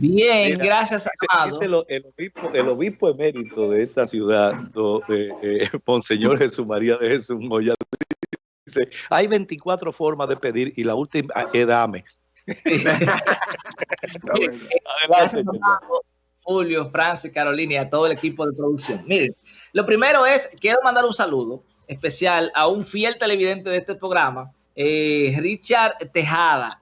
Bien, gracias, Amado. el, obispo, emérito de esta ciudad, eh, eh, Monseñor Jesús María de Jesús Moya, dice, hay 24 formas de pedir y la última es dame. Adelante, Julio, Francis, Carolina y a todo el equipo de producción. Miren, lo primero es, quiero mandar un saludo especial a un fiel televidente de este programa, eh, Richard Tejada,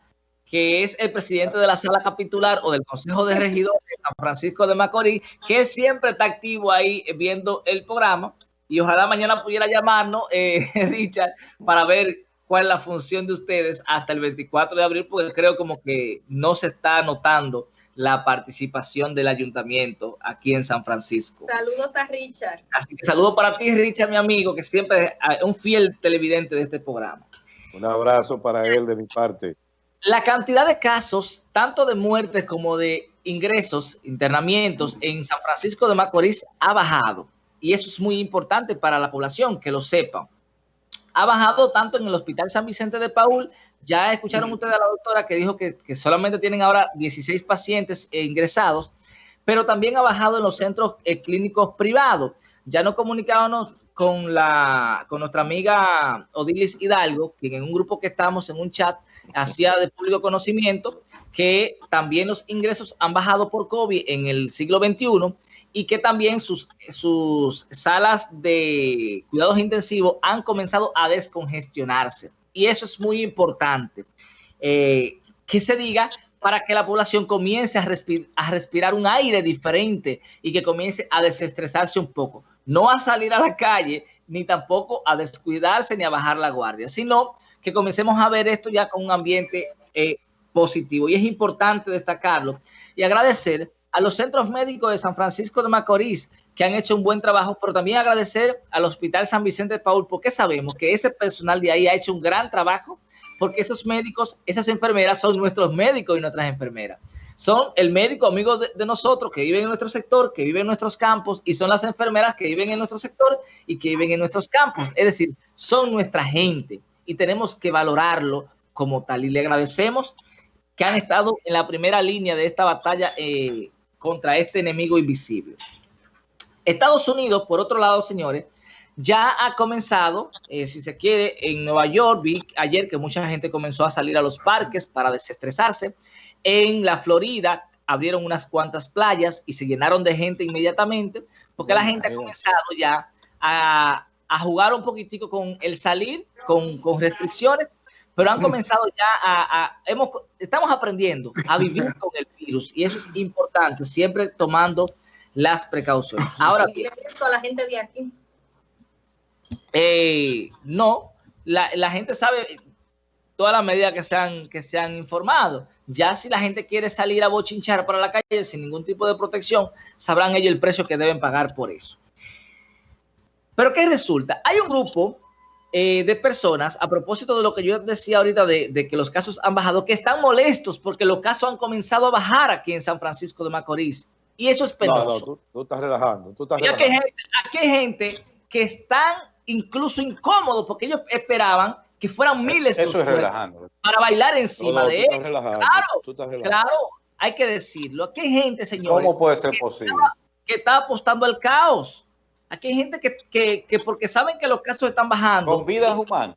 que es el presidente de la sala capitular o del Consejo de Regidores de San Francisco de Macorís, que siempre está activo ahí viendo el programa. Y ojalá mañana pudiera llamarnos, eh, Richard, para ver cuál es la función de ustedes hasta el 24 de abril, porque creo como que no se está notando la participación del ayuntamiento aquí en San Francisco. Saludos a Richard. Así que saludo para ti, Richard, mi amigo, que siempre es un fiel televidente de este programa. Un abrazo para él de mi parte. La cantidad de casos, tanto de muertes como de ingresos, internamientos en San Francisco de Macorís ha bajado. Y eso es muy importante para la población, que lo sepan. Ha bajado tanto en el Hospital San Vicente de Paul, ya escucharon ustedes a la doctora que dijo que, solamente tienen ahora 16 pacientes ingresados, pero también ha bajado en los centros eh, clínicos privados. Ya nos comunicábamos con, la, con nuestra amiga Odilis Hidalgo, que en un grupo que estamos en un chat hacía de público conocimiento que también los ingresos han bajado por COVID en el siglo XXI y que también sus, sus salas de cuidados intensivos han comenzado a descongestionarse. Y eso es muy importante. Eh, que se diga para que la población comience a, a, respirar un aire diferente y que comience a desestresarse un poco. No a salir a la calle, ni tampoco a descuidarse ni a bajar la guardia, sino que comencemos a ver esto ya con un ambiente eh, positivo. Y es importante destacarlo y agradecer a los centros médicos de San Francisco de Macorís que han hecho un buen trabajo, pero también agradecer al Hospital San Vicente de Paul, porque sabemos que ese personal de ahí ha hecho un gran trabajo, porque esos médicos, esas enfermeras son nuestros médicos y nuestras enfermeras. Son el médico amigo de, nosotros que vive en nuestro sector, que vive en nuestros campos, y son las enfermeras que viven en nuestro sector y que viven en nuestros campos. Es decir, son nuestra gente y tenemos que valorarlo como tal. Y le agradecemos que han estado en la primera línea de esta batalla eh, contra este enemigo invisible. Estados Unidos, por otro lado, señores, ya ha comenzado, eh, si se quiere, en Nueva York, vi ayer que mucha gente comenzó a salir a los parques para desestresarse. En la Florida abrieron unas cuantas playas y se llenaron de gente inmediatamente, porque la gente ha comenzado ya a, a jugar un poquitico con el salir, con, con restricciones, pero han comenzado ya a, hemos, estamos aprendiendo a vivir con el virus y eso es importante, siempre tomando las precauciones. Ahora bien, a la gente de aquí? Eh, no, la, la, gente sabe todas las medidas que se, han, que se han informado. Ya si la gente quiere salir a bochinchar para la calle sin ningún tipo de protección, sabrán ellos el precio que deben pagar por eso. Pero ¿qué resulta? Hay un grupo eh, de personas, a propósito de lo que yo decía ahorita de, que los casos han bajado, que están molestos porque los casos han comenzado a bajar aquí en San Francisco de Macorís. Y eso es penoso. No, tú, estás relajando. Tú estás relajando. Aquí, hay gente, que están incluso incómodos porque ellos esperaban que fueran miles eso es para bailar encima de él. Claro, claro, hay que decirlo. Aquí hay gente, señor. ¿Cómo puede ser posible? que está apostando al caos. Aquí hay gente que, que, porque saben que los casos están bajando. Con vidas humanas.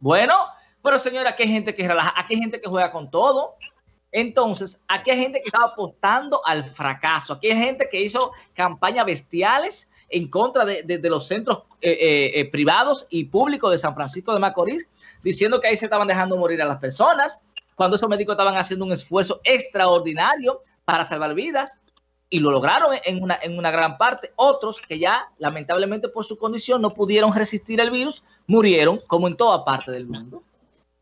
Bueno, pero señora, aquí hay gente que relaja, aquí hay gente que juega con todo. Entonces, aquí hay gente que está apostando al fracaso. Aquí hay gente que hizo campañas bestiales en contra de, los centros eh, eh, eh, privados y públicos de San Francisco de Macorís, diciendo que ahí se estaban dejando morir a las personas, cuando esos médicos estaban haciendo un esfuerzo extraordinario para salvar vidas y lo lograron en una, en una gran parte. Otros que ya, lamentablemente por su condición, no pudieron resistir el virus, murieron, como en toda parte del mundo.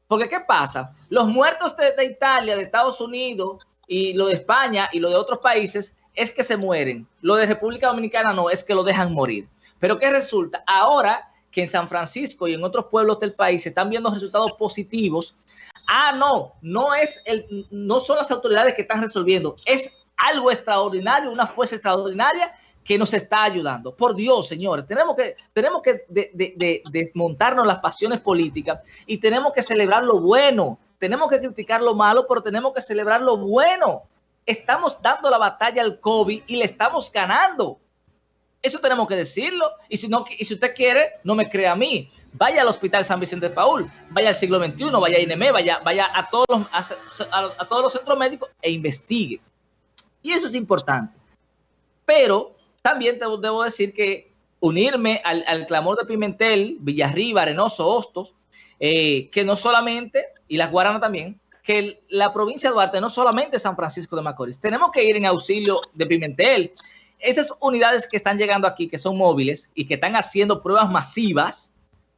Porque, ¿qué pasa? Los muertos de, Italia, de Estados Unidos, y lo de España y lo de otros países, es que se mueren. Lo de República Dominicana no, es que lo dejan morir. Pero, ¿qué resulta? Ahora que en San Francisco y en otros pueblos del país se están viendo resultados positivos, ah, no, no, es el, no son las autoridades que están resolviendo, es algo extraordinario, una fuerza extraordinaria que nos está ayudando. Por Dios, señores, tenemos que, tenemos que desmontarnos las pasiones políticas y tenemos que celebrar lo bueno. Tenemos que criticar lo malo, pero tenemos que celebrar lo bueno. Estamos dando la batalla al COVID y le estamos ganando. Eso tenemos que decirlo. Y si, no, y si usted quiere, no me crea a mí. Vaya al Hospital San Vicente de Paul, vaya al siglo XXI, vaya a INEME, vaya, vaya a, todos los, a, todos los centros médicos e investigue. Y eso es importante. Pero también debo decir que unirme al, clamor de Pimentel, Villarriba, Arenoso, Hostos, eh, que no solamente, y las Guaranas también, que la provincia de Duarte no solamente San Francisco de Macorís. Tenemos que ir en auxilio de Pimentel, esas unidades que están llegando aquí, que son móviles y que están haciendo pruebas masivas,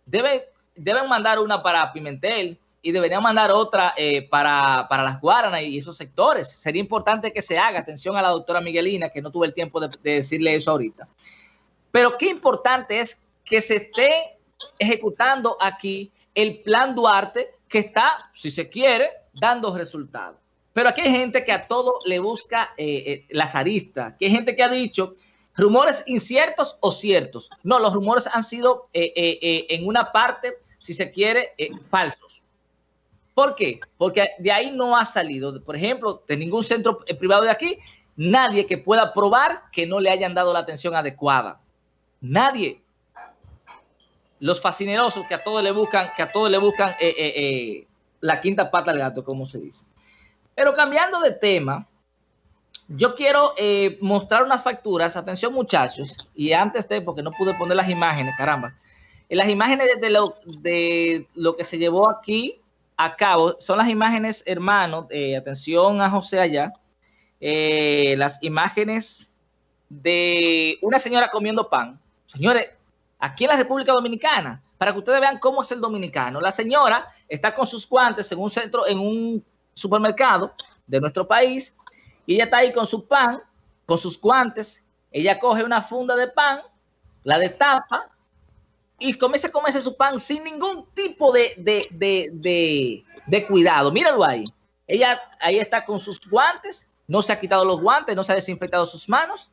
deben, deben mandar una para Pimentel y deberían mandar otra eh, para, las Guaranas y esos sectores. Sería importante que se haga. Atención a la doctora Miguelina, que no tuve el tiempo de, decirle eso ahorita. Pero qué importante es que se esté ejecutando aquí el plan Duarte, que está, si se quiere, dando resultados. Pero aquí hay gente que a todo le busca eh, eh, las aristas, que hay gente que ha dicho rumores inciertos o ciertos. No, los rumores han sido eh, en una parte, si se quiere, falsos. ¿Por qué? Porque de ahí no ha salido, por ejemplo, de ningún centro privado de aquí, nadie que pueda probar que no le hayan dado la atención adecuada. Nadie. Los fascinerosos que a todos le buscan, que a todos le buscan la quinta pata del gato, como se dice. Pero cambiando de tema, yo quiero eh, mostrar unas facturas. Atención, muchachos. Y antes de, porque no pude poner las imágenes, caramba. Las imágenes de lo, de lo que se llevó aquí a cabo son las imágenes, hermanos. Eh, atención a José allá. Eh, las imágenes de una señora comiendo pan. Señores, aquí en la República Dominicana, para que ustedes vean cómo es el dominicano. La señora está con sus guantes en un centro, en un supermercado de nuestro país y ella está ahí con su pan, con sus guantes, ella coge una funda de pan, la destapa y comienza a comerse su pan sin ningún tipo de, de, cuidado. Míralo ahí. Ella ahí está con sus guantes, no se ha quitado los guantes, no se ha desinfectado sus manos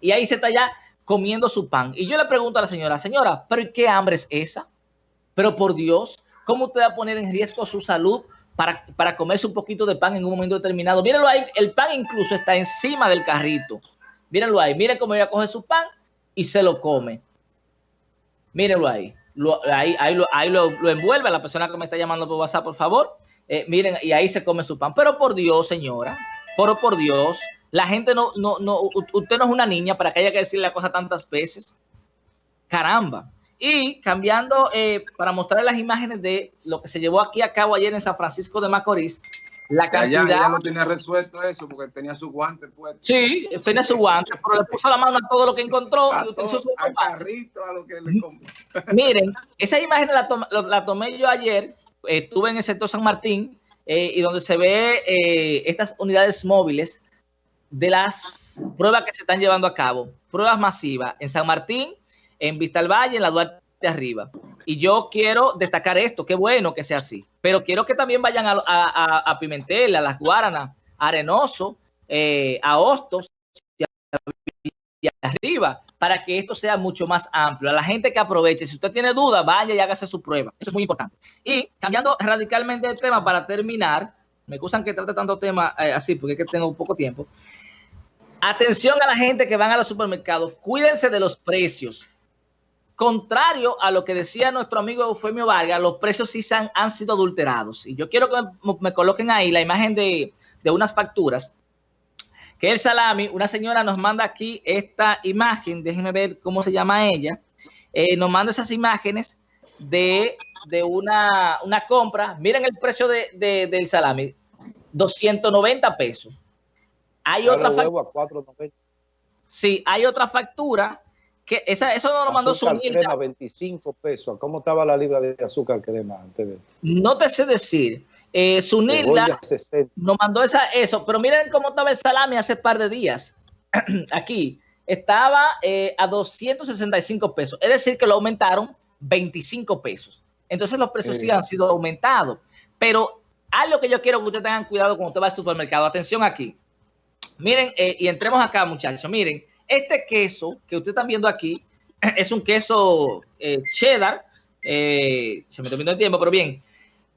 y ahí se está ya comiendo su pan. Y yo le pregunto a la señora, señora, ¿pero qué hambre es esa? Pero por Dios, ¿cómo usted va a poner en riesgo su salud para, comerse un poquito de pan en un momento determinado. Mírenlo ahí, el pan incluso está encima del carrito. Mírenlo ahí, miren cómo ella coge su pan y se lo come. Mírenlo ahí. ahí, ahí, lo, ahí lo, envuelve a la persona que me está llamando por WhatsApp, por favor. Eh, miren, y ahí se come su pan. Pero por Dios, señora, pero por Dios, la gente no, no, no, usted no es una niña para que haya que decirle la cosa tantas veces. Caramba. Y cambiando, eh, para mostrar las imágenes de lo que se llevó aquí a cabo ayer en San Francisco de Macorís, la cantidad... Ya, no tenía resuelto eso porque tenía su guante puesto. Sí, tenía su guante, pero le puso la mano a todo lo que encontró. y utilizó su carrito, a lo que le Miren, esa imagen la, tomé yo ayer, estuve en el sector San Martín, eh, y donde se ve eh, estas unidades móviles de las pruebas que se están llevando a cabo. Pruebas masivas en San Martín, en Vista al Valle, en la Duarte de arriba. Y yo quiero destacar esto, qué bueno que sea así, pero quiero que también vayan a, a, Pimentel, a Las Guaranas, a Arenoso, eh, a Hostos y arriba, para que esto sea mucho más amplio. A la gente que aproveche, si usted tiene dudas, vaya y hágase su prueba. Eso es muy importante. Y cambiando radicalmente el tema para terminar, me gustan que trate tanto tema eh, así, porque es que tengo poco tiempo. Atención a la gente que van a los supermercados, cuídense de los precios contrario a lo que decía nuestro amigo Eufemio Vargas, los precios sí han, sido adulterados. Y yo quiero que me, coloquen ahí la imagen de, unas facturas, que el salami, una señora nos manda aquí esta imagen, déjenme ver cómo se llama ella, eh, nos manda esas imágenes de, una, compra. Miren el precio de, del salami, 290 pesos. Hay otra factura. Sí, hay otra factura eso no lo mandó Sunilda. 25 pesos. ¿Cómo estaba la libra de azúcar crema antes de No te sé decir. Eh, Sunilda nos mandó esa, eso, pero miren cómo estaba el salami hace par de días. Aquí estaba eh, a 265 pesos. Es decir, que lo aumentaron 25 pesos. Entonces los precios sí, han sido aumentados. Pero algo que yo quiero que ustedes tengan cuidado cuando usted va al supermercado. Atención aquí. Miren, eh, y entremos acá, muchachos. Miren, este queso que ustedes están viendo aquí es un queso eh, cheddar. Eh, se me terminó el tiempo, pero bien.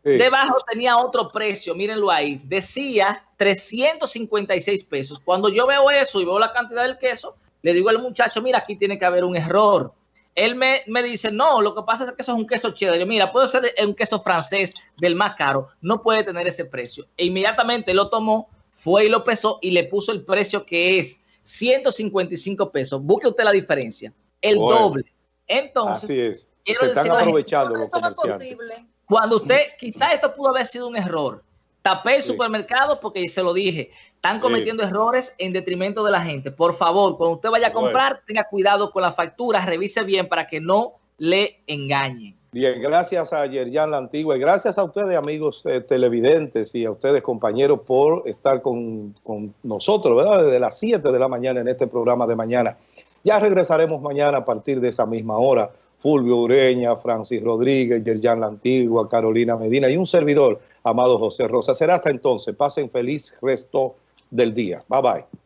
Sí. Debajo tenía otro precio, mírenlo ahí. Decía 356 pesos. Cuando yo veo eso y veo la cantidad del queso, le digo al muchacho, mira, aquí tiene que haber un error. Él me, me dice, no, lo que pasa es que eso es un queso cheddar. Yo, mira, puede ser un queso francés del más caro, no puede tener ese precio. E inmediatamente lo tomó, fue y lo pesó y le puso el precio que es 155 pesos. Busque usted la diferencia, el Bueno. doble. Entonces, Así es. quiero Se están gente, aprovechando los comerciantes. cuando usted, quizás esto pudo haber sido un error. Tapé el Sí. supermercado porque se lo dije. Están cometiendo errores en detrimento de la gente. Por favor, cuando usted vaya a Bueno. comprar, tenga cuidado con las facturas, revise bien para que no le engañen. Bien, gracias a Yerjan La Antigua y gracias a ustedes, amigos eh, televidentes y a ustedes, compañeros, por estar con, con nosotros, ¿verdad? Desde las 7 de la mañana en este programa de mañana. Ya regresaremos mañana a partir de esa misma hora. Fulvio Ureña, Francis Rodríguez, Yerjan La Antigua, Carolina Medina y un servidor, amado José Rosa. Será hasta entonces. Pasen feliz resto del día. Bye bye.